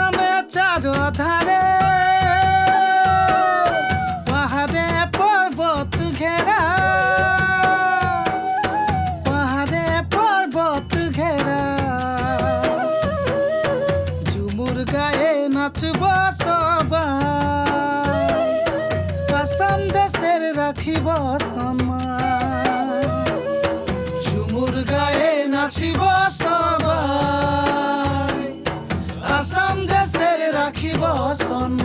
থামে চারো ধারে। পাহাড়ে পর্বত ঘেরা। পাহাড়ে পর্বত ঘেরা। ঝুমুর গায়ে নাচব সবাই। আসাম দেশের রাখিব সমান গায়ে নাচিব সবাই। আসাম রাখিব সম্মান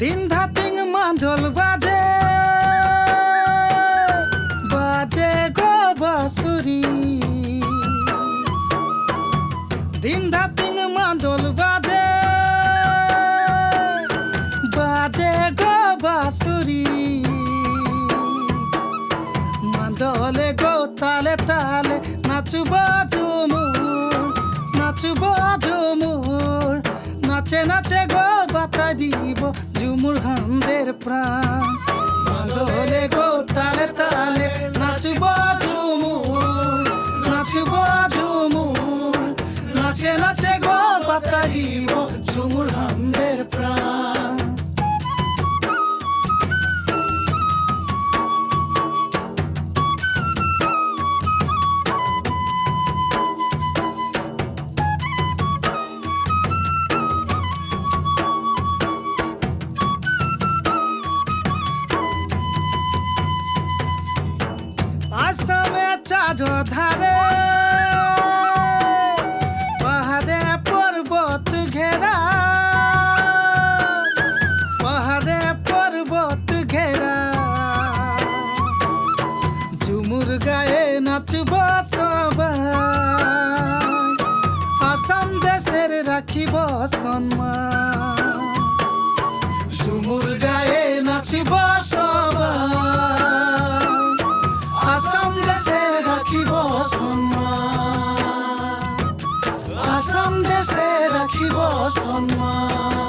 দিন ধাতিং মান্ধল বাজে। বাজে গো বাসুরি দিন ধাতিং মান্ধল বাজে। বাজে গো বাসুরি মাদলে গো তালে তালে নাচুব ঝুমুর নাচুব ঝুমুর, নাচে নাচে ঝুমুর হামদের প্রাণ। চারো ধারে পাহাড়ে পর্বত ঘেরা। পাহাড়ে পর্বত ঘেরা। ঝুমুর গায়ে নাচব আসাম দেশের রাখিব সম্মান। ঝুমুর গায়ে নাচব राखी बसनमा